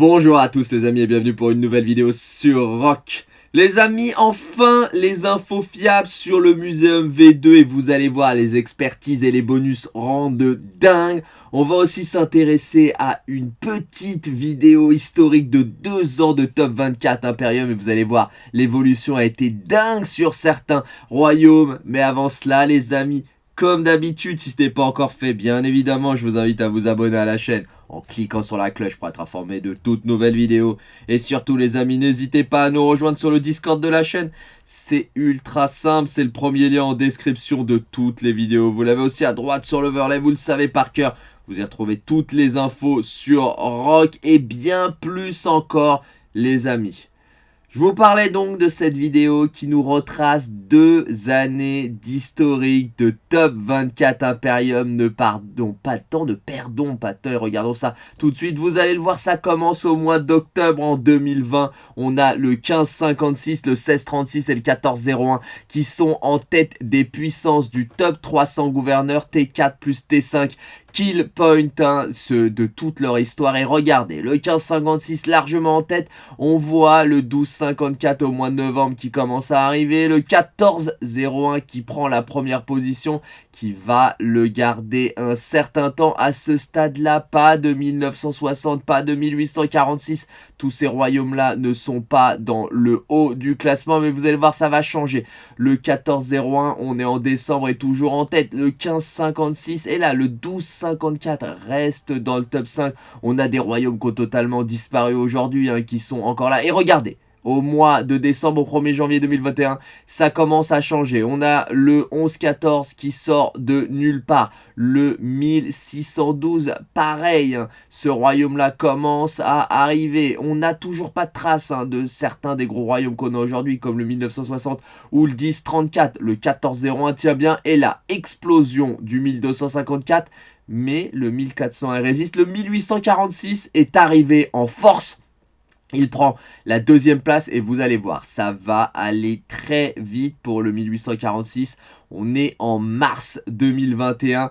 Bonjour à tous les amis et bienvenue pour une nouvelle vidéo sur Rock. Les amis, enfin les infos fiables sur le Muséum V2 et vous allez voir les expertises et les bonus rendent dingue. On va aussi s'intéresser à une petite vidéo historique de deux ans de top 24 Imperium et vous allez voir l'évolution a été dingue sur certains royaumes. Mais avant cela les amis, comme d'habitude, si ce n'est pas encore fait, bien évidemment, je vous invite à vous abonner à la chaîne en cliquant sur la cloche pour être informé de toutes nouvelles vidéos. Et surtout les amis, n'hésitez pas à nous rejoindre sur le Discord de la chaîne. C'est ultra simple, c'est le premier lien en description de toutes les vidéos. Vous l'avez aussi à droite sur l'overlay, vous le savez par cœur. Vous y retrouvez toutes les infos sur Rock et bien plus encore les amis. Je vous parlais donc de cette vidéo qui nous retrace deux années d'historique de top 24 Imperium. Ne pardon pas de temps, ne perdons pas de temps regardons ça tout de suite. Vous allez le voir, ça commence au mois d'octobre en 2020. On a le 1556, le 1636 et le 1401 qui sont en tête des puissances du top 300 gouverneurs T4 plus T5 kill point hein, de toute leur histoire. Et regardez, le 1556 largement en tête, on voit le 1254 au mois de novembre qui commence à arriver, le 1401 qui prend la première position, qui va le garder un certain temps à ce stade-là, pas de 1960, pas de 1846, tous ces royaumes-là ne sont pas dans le haut du classement, mais vous allez voir, ça va changer. Le 1401, on est en décembre et toujours en tête, le 1556, et là, le 12 54 reste dans le top 5. On a des royaumes qui ont totalement disparu aujourd'hui, hein, qui sont encore là. Et regardez, au mois de décembre au 1er janvier 2021, ça commence à changer. On a le 11-14 qui sort de nulle part. Le 1612, pareil, ce royaume-là commence à arriver. On n'a toujours pas de trace hein, de certains des gros royaumes qu'on a aujourd'hui, comme le 1960 ou le 1034. Le 1401 tient bien. Et la explosion du 1254 mais le 1400 résiste. Le 1846 est arrivé en force. Il prend la deuxième place et vous allez voir, ça va aller très vite pour le 1846. On est en mars 2021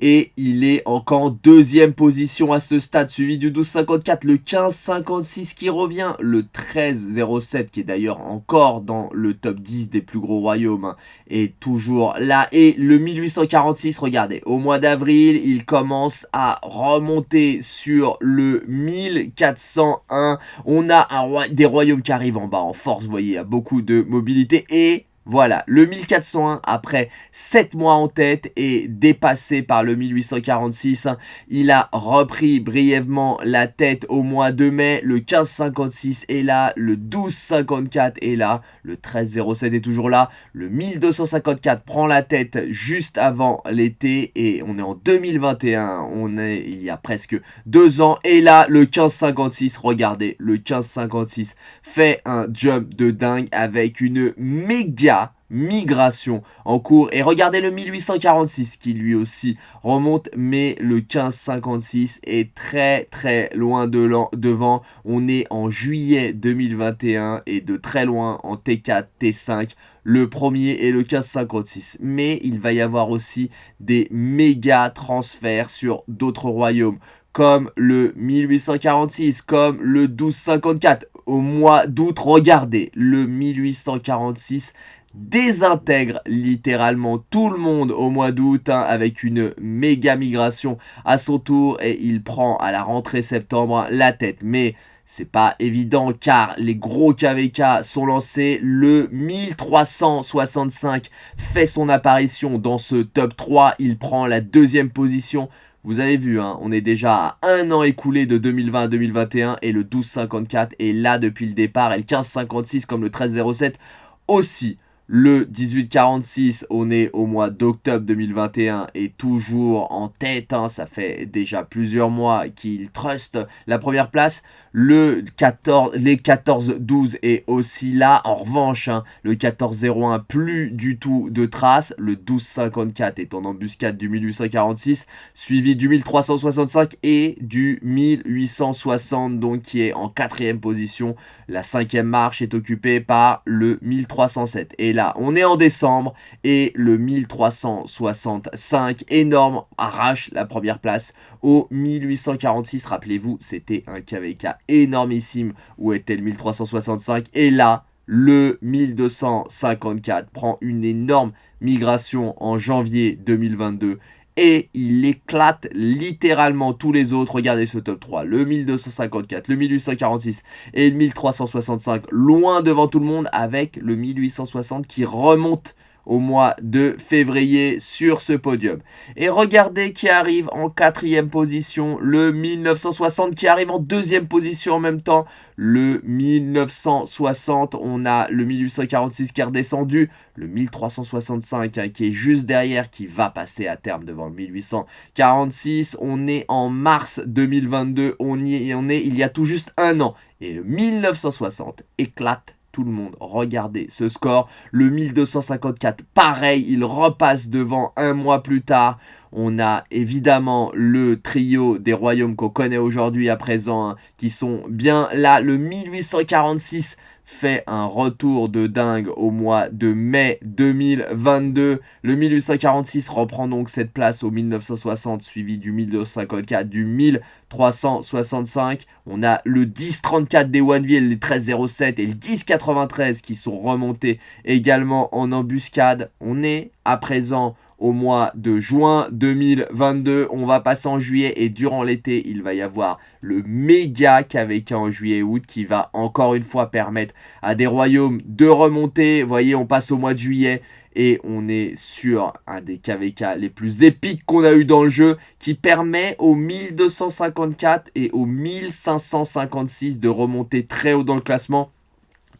et il est encore en deuxième position à ce stade, suivi du 12,54, le 15,56 qui revient, le 13,07 qui est d'ailleurs encore dans le top 10 des plus gros royaumes, hein, est toujours là, et le 1846, regardez, au mois d'avril, il commence à remonter sur le 1401, on a un des royaumes qui arrivent en bas en force, vous voyez, il y a beaucoup de mobilité, et voilà, le 1401, après 7 mois en tête, est dépassé par le 1846. Il a repris brièvement la tête au mois de mai. Le 1556 est là, le 1254 est là, le 1307 est toujours là. Le 1254 prend la tête juste avant l'été et on est en 2021. On est il y a presque deux ans. Et là, le 1556, regardez, le 1556 fait un jump de dingue avec une méga migration en cours. Et regardez le 1846 qui lui aussi remonte, mais le 1556 est très très loin de devant. On est en juillet 2021 et de très loin en T4, T5 le premier et le 1556. Mais il va y avoir aussi des méga transferts sur d'autres royaumes comme le 1846, comme le 1254. Au mois d'août, regardez, le 1846 désintègre littéralement tout le monde au mois d'août hein, avec une méga migration à son tour et il prend à la rentrée septembre la tête. Mais c'est pas évident car les gros KVK sont lancés. Le 1365 fait son apparition dans ce top 3. Il prend la deuxième position. Vous avez vu, hein, on est déjà à un an écoulé de 2020 à 2021 et le 1254 est là depuis le départ et le 1556 comme le 1307 aussi. Le 1846, on est au mois d'octobre 2021 et toujours en tête. Hein, ça fait déjà plusieurs mois qu'il trust la première place. Le 14, les 14-12 est aussi là. En revanche, hein, le 14-01, plus du tout de traces. Le 12-54 est en embuscade du 1846, suivi du 1365 et du 1860, donc qui est en quatrième position. La cinquième marche est occupée par le 1307. Et là, on est en décembre et le 1365 énorme arrache la première place au 1846. Rappelez-vous, c'était un KVK énormissime. Où était le 1365 et là, le 1254 prend une énorme migration en janvier 2022 et il éclate littéralement tous les autres. Regardez ce top 3, le 1254, le 1846 et le 1365, loin devant tout le monde avec le 1860 qui remonte au mois de février sur ce podium. Et regardez qui arrive en quatrième position, le 1960 qui arrive en deuxième position en même temps, le 1960, on a le 1846 qui est redescendu, le 1365 hein, qui est juste derrière, qui va passer à terme devant le 1846, on est en mars 2022, on, y, on est il y a tout juste un an, et le 1960 éclate le monde. Regardez ce score. Le 1254, pareil, il repasse devant un mois plus tard. On a évidemment le trio des royaumes qu'on connaît aujourd'hui à présent, hein, qui sont bien là. Le 1846 fait un retour de dingue au mois de mai 2022. Le 1846 reprend donc cette place au 1960, suivi du 1254, du 1365. On a le 1034 des Oneville, les 1307 et le 1093 qui sont remontés également en embuscade. On est à présent au mois de juin 2022. On va passer en juillet et durant l'été, il va y avoir le méga KVK en juillet et août qui va encore une fois permettre à des royaumes de remonter. Vous voyez, on passe au mois de juillet et on est sur un des KVK les plus épiques qu'on a eu dans le jeu qui permet aux 1254 et aux 1556 de remonter très haut dans le classement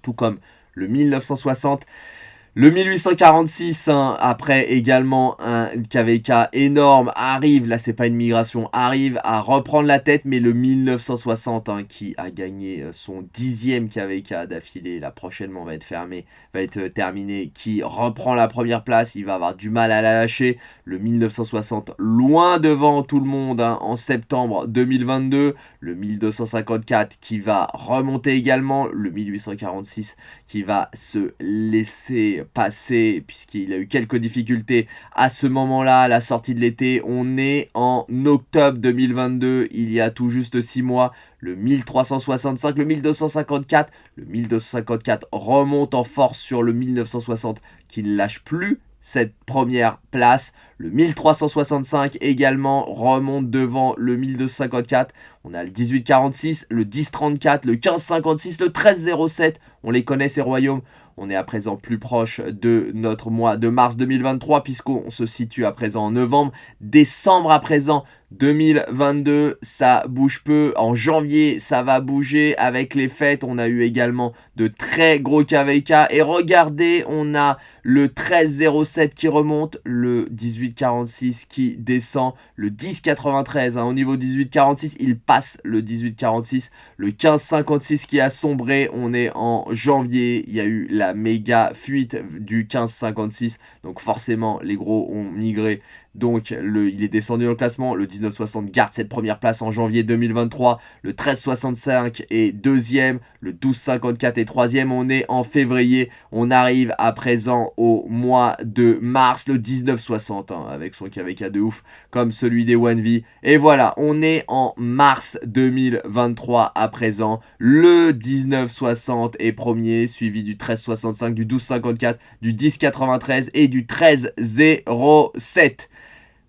tout comme le 1960 le 1846, hein, après également un KVK énorme, arrive, là c'est pas une migration, arrive à reprendre la tête, mais le 1960 hein, qui a gagné euh, son dixième KVK d'affilée, là prochainement va être fermé, va être euh, terminé, qui reprend la première place, il va avoir du mal à la lâcher. Le 1960 loin devant tout le monde hein, en septembre 2022, le 1254 qui va remonter également, le 1846 qui va se laisser passé, puisqu'il a eu quelques difficultés à ce moment-là, à la sortie de l'été. On est en octobre 2022, il y a tout juste 6 mois. Le 1365, le 1254, le 1254 remonte en force sur le 1960 qui ne lâche plus cette première place. Le 1365 également remonte devant le 1254. On a le 1846, le 1034, le 1556, le 1307. On les connaît ces royaumes. On est à présent plus proche de notre mois de mars 2023 puisqu'on se situe à présent en novembre. Décembre à présent 2022, ça bouge peu. En janvier, ça va bouger avec les fêtes. On a eu également de très gros KVK. Et regardez, on a le 1307 qui remonte, le 1846 qui descend, le 1093 hein, au niveau 1846, il passe le 1846, le 1556 qui a sombré, on est en janvier, il y a eu la méga fuite du 1556. Donc forcément, les gros ont migré donc le, il est descendu dans le classement. Le 1960 garde cette première place en janvier 2023. Le 1365 est deuxième. Le 1254 est troisième. On est en février. On arrive à présent au mois de mars. Le 1960 hein, avec son KVK de ouf comme celui des 1V. Et voilà, on est en mars 2023 à présent. Le 1960 est premier suivi du 1365, du 1254, du 1093 et du 1307.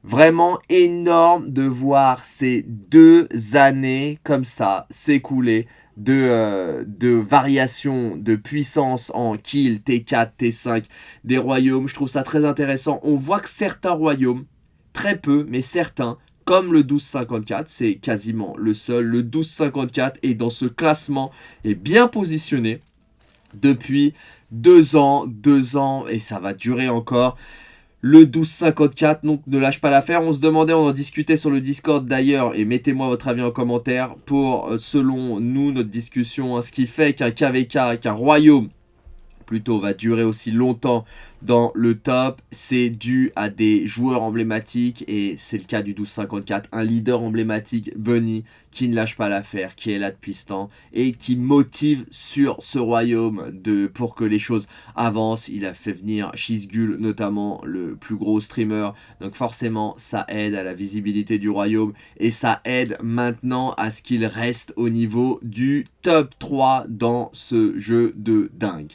Vraiment énorme de voir ces deux années comme ça s'écouler de, euh, de variations de puissance en kill, T4, T5 des royaumes. Je trouve ça très intéressant. On voit que certains royaumes, très peu, mais certains, comme le 1254, c'est quasiment le seul. Le 1254 est dans ce classement, est bien positionné depuis deux ans, deux ans, et ça va durer encore le 1254, donc ne lâche pas l'affaire. On se demandait, on en discutait sur le Discord d'ailleurs, et mettez-moi votre avis en commentaire pour, euh, selon nous, notre discussion, hein, ce qui fait qu'un KVK, qu'un royaume plutôt va durer aussi longtemps dans le top, c'est dû à des joueurs emblématiques et c'est le cas du 1254, un leader emblématique, Bunny, qui ne lâche pas l'affaire, qui est là depuis ce temps et qui motive sur ce royaume de, pour que les choses avancent. Il a fait venir Shizgul, notamment le plus gros streamer, donc forcément ça aide à la visibilité du royaume et ça aide maintenant à ce qu'il reste au niveau du top 3 dans ce jeu de dingue.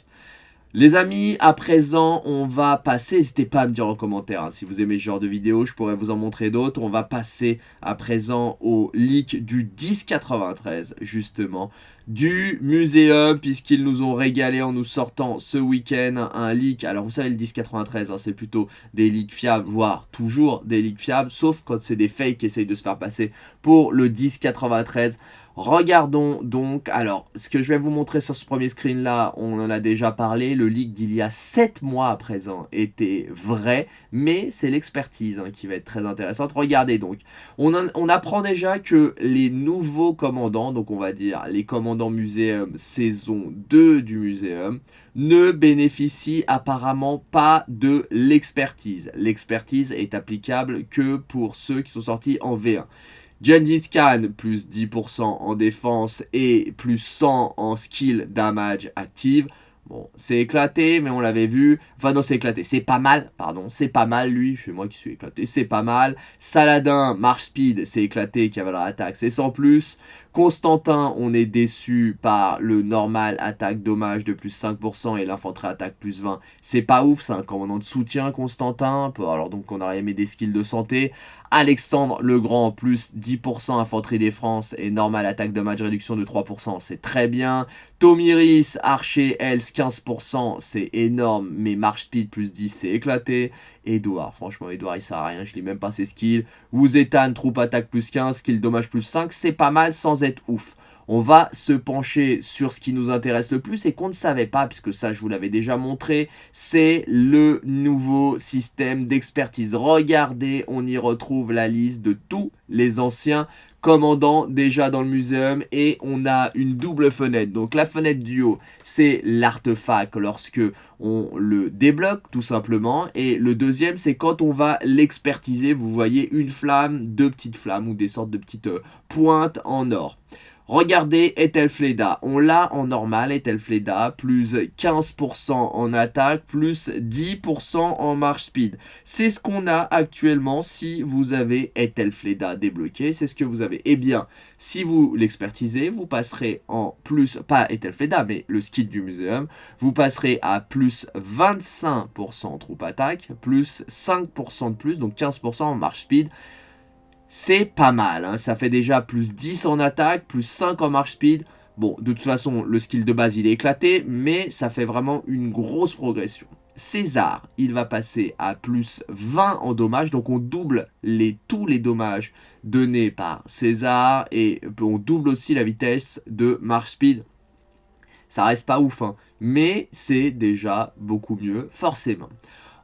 Les amis, à présent, on va passer, n'hésitez pas à me dire en commentaire hein, si vous aimez ce genre de vidéo, je pourrais vous en montrer d'autres. On va passer à présent au leak du 1093, justement, du muséum, puisqu'ils nous ont régalé en nous sortant ce week-end un leak. Alors vous savez, le 1093, hein, c'est plutôt des leaks fiables, voire toujours des leaks fiables, sauf quand c'est des fakes qui essayent de se faire passer pour le 1093. Regardons donc, alors, ce que je vais vous montrer sur ce premier screen là, on en a déjà parlé, le leak d'il y a 7 mois à présent était vrai, mais c'est l'expertise hein, qui va être très intéressante. Regardez donc, on, on, apprend déjà que les nouveaux commandants, donc on va dire les commandants muséum saison 2 du muséum, ne bénéficient apparemment pas de l'expertise. L'expertise est applicable que pour ceux qui sont sortis en V1. Gengis Khan, plus 10% en défense et plus 100 en skill damage active. Bon, c'est éclaté, mais on l'avait vu. Enfin, non, c'est éclaté. C'est pas mal, pardon. C'est pas mal, lui. C'est moi qui suis éclaté. C'est pas mal. Saladin, marche speed, c'est éclaté. Cavalerie attaque, c'est sans plus. Constantin, on est déçu par le normal attaque dommage de plus 5% et l'infanterie attaque plus 20. C'est pas ouf, c'est un commandant de soutien, Constantin. Alors donc on aurait aimé des skills de santé. Alexandre le Grand, plus 10% infanterie des et normal attaque dommage réduction de 3%, c'est très bien. Tomiris, archer, Else, 15%, c'est énorme, mais marche speed plus 10, c'est éclaté. Edouard, franchement, Edouard, il sert à rien, je lis même pas ses skills. Wuzetan, troupe attaque plus 15, skill dommage plus 5, c'est pas mal sans être ouf. On va se pencher sur ce qui nous intéresse le plus et qu'on ne savait pas, puisque ça je vous l'avais déjà montré, c'est le nouveau système d'expertise. Regardez, on y retrouve la liste de tous les anciens commandant déjà dans le muséum et on a une double fenêtre. Donc la fenêtre du haut, c'est l'artefact lorsque on le débloque tout simplement. Et le deuxième, c'est quand on va l'expertiser. Vous voyez une flamme, deux petites flammes ou des sortes de petites euh, pointes en or. Regardez Ethelfleda, on l'a en normal Ethelfleda, plus 15% en attaque, plus 10% en marche speed. C'est ce qu'on a actuellement si vous avez Ethelfleda débloqué, c'est ce que vous avez. Eh bien, si vous l'expertisez, vous passerez en plus, pas Ethelfleda, mais le skill du muséum, vous passerez à plus 25% en troupe attaque, plus 5% de plus, donc 15% en marche speed c'est pas mal. Hein. Ça fait déjà plus 10 en attaque, plus 5 en marche speed. Bon, de toute façon, le skill de base, il est éclaté, mais ça fait vraiment une grosse progression. César, il va passer à plus 20 en dommages, donc on double les, tous les dommages donnés par César, et on double aussi la vitesse de marche speed. Ça reste pas ouf, hein, mais c'est déjà beaucoup mieux, forcément.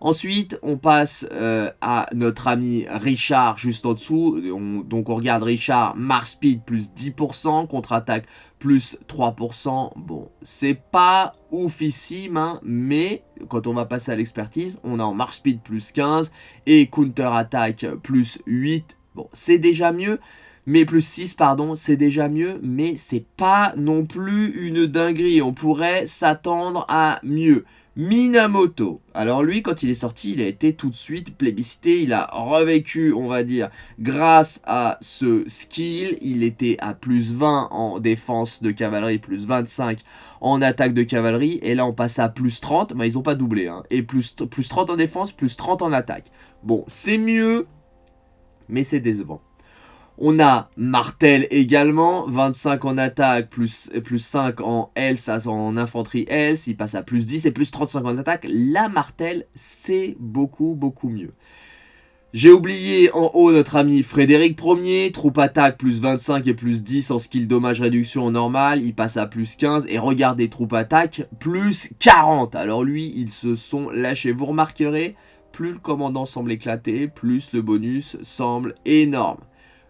Ensuite, on passe euh, à notre ami Richard juste en dessous. donc on regarde Richard, Mars Speed plus 10%, contre-attaque plus 3%. Bon, c'est pas oufissime, hein, mais quand on va passer à l'expertise, on a en Mars Speed plus 15 et counter-attaque plus 8. Bon, c'est déjà mieux. Mais plus 6, pardon, c'est déjà mieux, mais c'est pas non plus une dinguerie. On pourrait s'attendre à mieux. Minamoto. Alors lui, quand il est sorti, il a été tout de suite plébiscité. Il a revécu, on va dire, grâce à ce skill. Il était à plus 20 en défense de cavalerie, plus 25 en attaque de cavalerie. Et là, on passe à plus 30. Mais ils n'ont pas doublé. Hein. Et plus, plus 30 en défense, plus 30 en attaque. Bon, c'est mieux, mais c'est décevant. On a Martel également, 25 en attaque, plus, plus 5 en else, en infanterie else, il passe à plus 10 et plus 35 en attaque. La Martel, c'est beaucoup, beaucoup mieux. J'ai oublié en haut notre ami Frédéric Ier, troupe attaque plus 25 et plus 10 en skill dommage réduction normal, il passe à plus 15 et regardez troupe attaque plus 40. Alors lui, ils se sont lâchés. Vous remarquerez, plus le commandant semble éclater, plus le bonus semble énorme.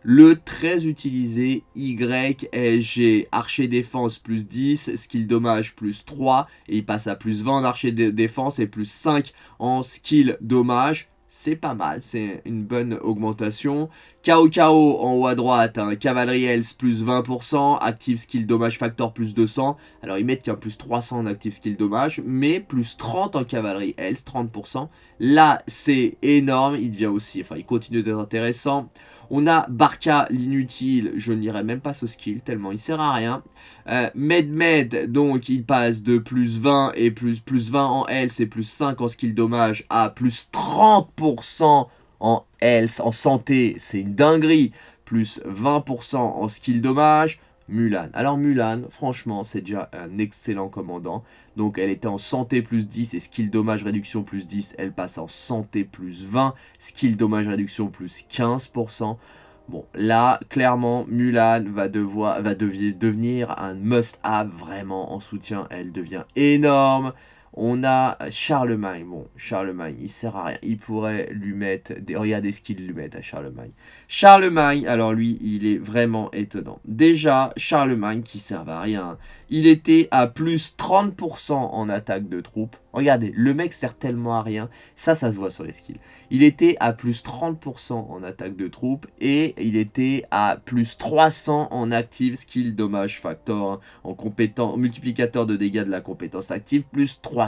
Le très utilisé YSG. Archer défense plus 10, skill dommage plus 3, et il passe à plus 20 en archer défense et plus 5 en skill dommage c'est pas mal, c'est une bonne augmentation. KO en haut à droite, un Cavalerie Health plus 20%, Active Skill Dommage Factor plus 200. Alors ils mettent a plus 300 en Active Skill Dommage, mais plus 30 en Cavalerie Health, 30%. Là, c'est énorme, il devient aussi, enfin il continue d'être intéressant. On a Barca, l'inutile, je n'irai même pas ce skill, tellement il sert à rien. Euh, Med Med, donc il passe de plus 20 et plus, plus 20 en health et plus 5 en skill dommage à plus 30% en health, en santé, c'est une dinguerie. Plus 20% en skill dommage, Mulan. Alors Mulan, franchement, c'est déjà un excellent commandant. Donc elle était en santé plus 10 et skill dommage réduction plus 10. Elle passe en santé plus 20, skill dommage réduction plus 15%. Bon, là, clairement, Mulan va, devoir, va devenir un must-have vraiment en soutien. Elle devient énorme. On a Charlemagne. Bon, Charlemagne, il sert à rien. Il pourrait lui mettre... Regardez ce qu'il lui met à Charlemagne. Charlemagne, alors lui, il est vraiment étonnant. Déjà, Charlemagne, qui sert à rien, il était à plus 30% en attaque de troupes. Regardez, le mec sert tellement à rien. Ça, ça se voit sur les skills. Il était à plus 30% en attaque de troupes et il était à plus 300 en active skill dommage factor, hein, en compétent, multiplicateur de dégâts de la compétence active, plus 300.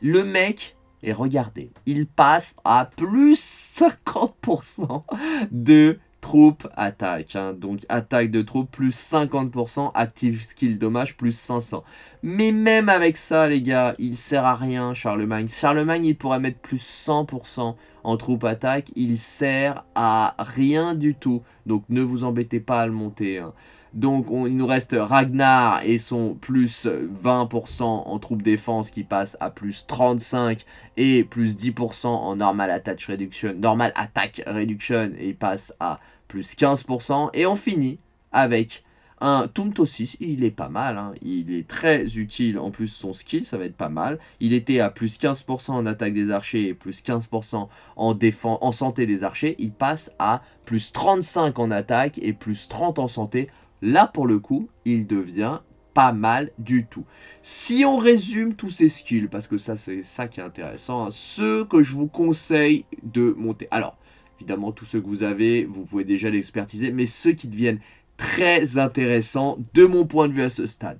Le mec, et regardez, il passe à plus 50% de troupes attaque. Hein. Donc attaque de troupes plus 50%, active skill dommage plus 500. Mais même avec ça les gars, il sert à rien Charlemagne. Charlemagne il pourrait mettre plus 100% en troupe attaque. Il sert à rien du tout. Donc ne vous embêtez pas à le monter. Hein. Donc il nous reste Ragnar et son plus 20% en troupe défense qui passe à plus 35 et plus 10% en normal attack reduction, normal attack reduction et il passe à plus 15%. Et on finit avec un Tumto 6, il est pas mal, hein. il est très utile, en plus son skill, ça va être pas mal. Il était à plus 15% en attaque des archers et plus 15% en, défense, en santé des archers. Il passe à plus 35 en attaque et plus 30 en santé. Là, pour le coup, il devient pas mal du tout. Si on résume tous ces skills, parce que ça, c'est ça qui est intéressant, hein, ceux que je vous conseille de monter. Alors, Évidemment, tous ceux que vous avez, vous pouvez déjà l'expertiser, mais ceux qui deviennent très intéressants de mon point de vue à ce stade.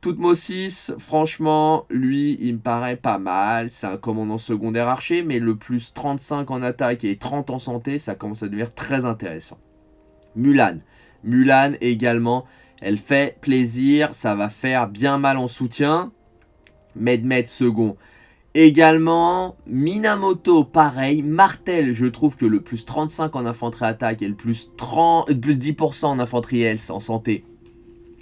Toutmo 6, franchement, lui, il me paraît pas mal. C'est un commandant secondaire archer, mais le plus 35 en attaque et 30 en santé, ça commence à devenir très intéressant. Mulan. Mulan également, elle fait plaisir, ça va faire bien mal en soutien. Medmed second, Également, Minamoto, pareil. Martel, je trouve que le plus 35 en infanterie attaque et le plus, 30, euh, plus 10% en infanterie health en santé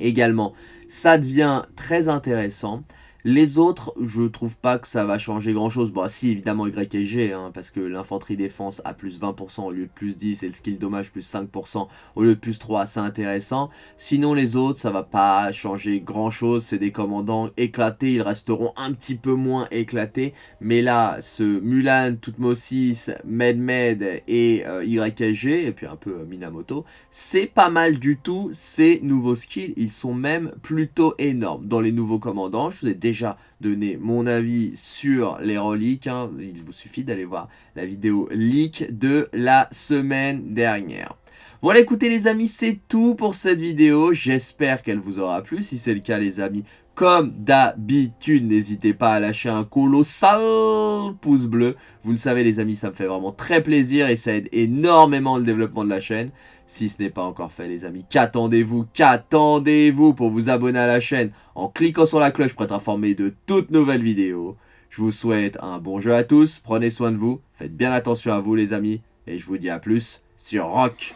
également, ça devient très intéressant. Les autres, je trouve pas que ça va changer grand chose. Bon, si, évidemment, YG, hein, parce que l'infanterie défense a plus 20% au lieu de plus 10 et le skill dommage plus 5% au lieu de plus 3, c'est intéressant. Sinon, les autres, ça va pas changer grand chose. C'est des commandants éclatés, ils resteront un petit peu moins éclatés. Mais là, ce Mulan, Tutmosis, Medmed et euh, YG, et puis un peu euh, Minamoto, c'est pas mal du tout ces nouveaux skills. Ils sont même plutôt énormes. Dans les nouveaux commandants, je vous ai déjà déjà donné mon avis sur les reliques. Hein. Il vous suffit d'aller voir la vidéo leak de la semaine dernière. Voilà, écoutez les amis, c'est tout pour cette vidéo. J'espère qu'elle vous aura plu. Si c'est le cas, les amis, comme d'habitude, n'hésitez pas à lâcher un colossal pouce bleu. Vous le savez les amis, ça me fait vraiment très plaisir et ça aide énormément le développement de la chaîne. Si ce n'est pas encore fait les amis, qu'attendez-vous Qu'attendez-vous pour vous abonner à la chaîne en cliquant sur la cloche pour être informé de toutes nouvelles vidéos. Je vous souhaite un bon jeu à tous, prenez soin de vous, faites bien attention à vous les amis, et je vous dis à plus sur Rock